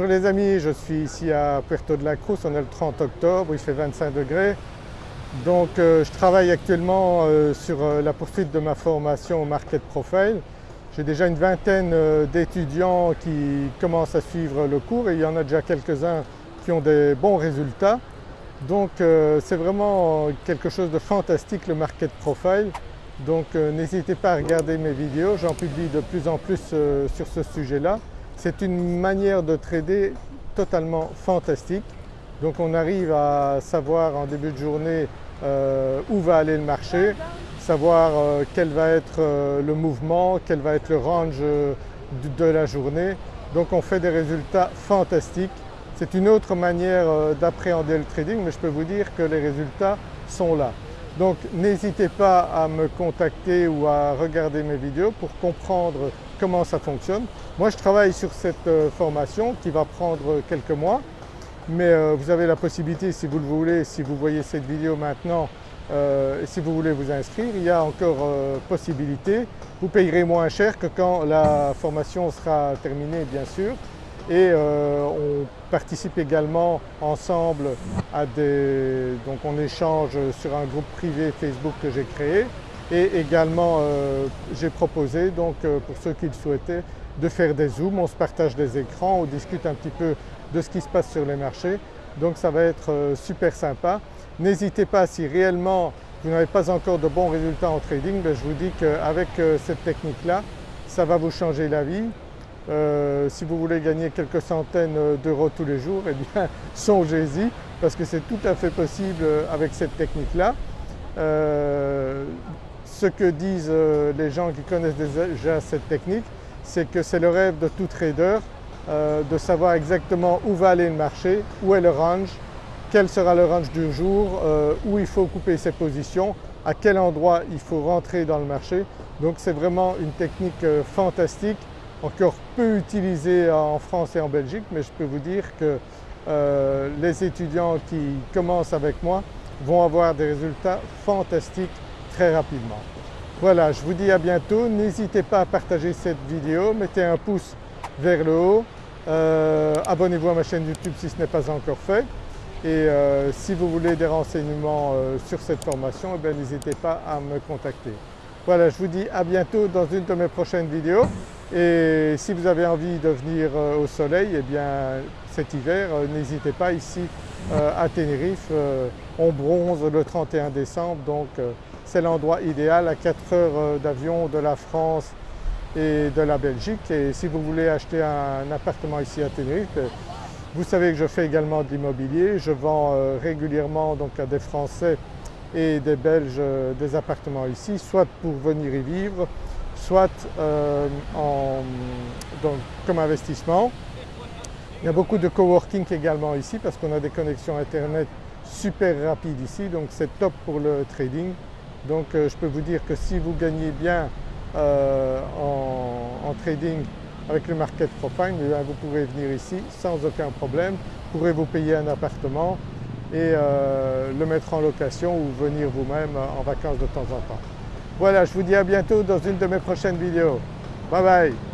les amis, je suis ici à Puerto de la Cruz, on est le 30 octobre, il fait 25 degrés. Donc euh, je travaille actuellement euh, sur euh, la poursuite de ma formation au Market Profile. J'ai déjà une vingtaine d'étudiants qui commencent à suivre le cours et il y en a déjà quelques-uns qui ont des bons résultats. Donc c'est vraiment quelque chose de fantastique le Market Profile. Donc n'hésitez pas à regarder mes vidéos, j'en publie de plus en plus sur ce sujet-là. C'est une manière de trader totalement fantastique. Donc on arrive à savoir en début de journée euh, où va aller le marché, savoir euh, quel va être euh, le mouvement, quel va être le range de la journée. Donc on fait des résultats fantastiques. C'est une autre manière d'appréhender le trading mais je peux vous dire que les résultats sont là. Donc n'hésitez pas à me contacter ou à regarder mes vidéos pour comprendre comment ça fonctionne. Moi je travaille sur cette euh, formation qui va prendre quelques mois mais euh, vous avez la possibilité si vous le voulez, si vous voyez cette vidéo maintenant euh, et si vous voulez vous inscrire, il y a encore possibilité. Vous payerez moins cher que quand la formation sera terminée bien sûr et on participe également ensemble à des… donc on échange sur un groupe privé Facebook que j'ai créé et également j'ai proposé donc pour ceux qui le souhaitaient de faire des zooms, on se partage des écrans, on discute un petit peu de ce qui se passe sur les marchés. Donc ça va être euh, super sympa. N'hésitez pas si réellement vous n'avez pas encore de bons résultats en trading, ben, je vous dis qu'avec euh, cette technique-là, ça va vous changer la vie. Euh, si vous voulez gagner quelques centaines d'euros tous les jours, eh bien songez-y parce que c'est tout à fait possible avec cette technique-là. ce que disent les gens qui connaissent déjà cette technique, c'est que c'est le rêve de tout trader euh, de savoir exactement où va aller le marché, où est le range, quel sera le range du jour, euh, où il faut couper ses positions, à quel endroit il faut rentrer dans le marché. Donc c'est vraiment une technique euh, fantastique, encore peu utilisée en France et en Belgique mais je peux vous dire que les étudiants qui commencent avec moi vont avoir des résultats fantastiques très rapidement. Voilà, je vous dis à bientôt. N'hésitez pas à partager cette vidéo, mettez un pouce vers le haut, euh, abonnez-vous à ma chaîne YouTube si ce n'est pas encore fait et euh, si vous voulez des renseignements euh, sur cette formation, eh n'hésitez pas à me contacter. Voilà, je vous dis à bientôt dans une de mes prochaines vidéos et si vous avez envie de venir au soleil, eh bien cet hiver, n'hésitez pas ici à Tenerife, on bronze le 31 décembre donc c'est l'endroit idéal à 4 heures euh, d'avion de la France et de la Belgique. Et si vous voulez acheter un appartement ici à Tenerife, euh, vous savez que je fais également de l'immobilier, je vends euh, régulièrement donc à des Français et des Belges des appartements ici, soit pour venir y vivre, soit comme investissement. Il y a beaucoup de coworking également ici parce qu'on a des connexions internet super rapides ici donc c'est top pour le trading. Donc euh, je peux vous dire que si vous gagnez bien euh, en, trading avec le market profile, eh vous pouvez venir ici sans aucun problème, vous pourrez vous payer un appartement et euh, le mettre en location ou venir vous-même en vacances de temps en temps. Voilà, je vous dis à bientôt dans une de mes prochaines vidéos. Bye bye